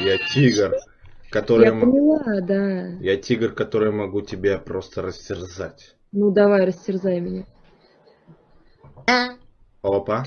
Я тигр, который... Я поняла, да. Я тигр, который могу тебя просто растерзать. Ну давай, растерзай меня. Опа.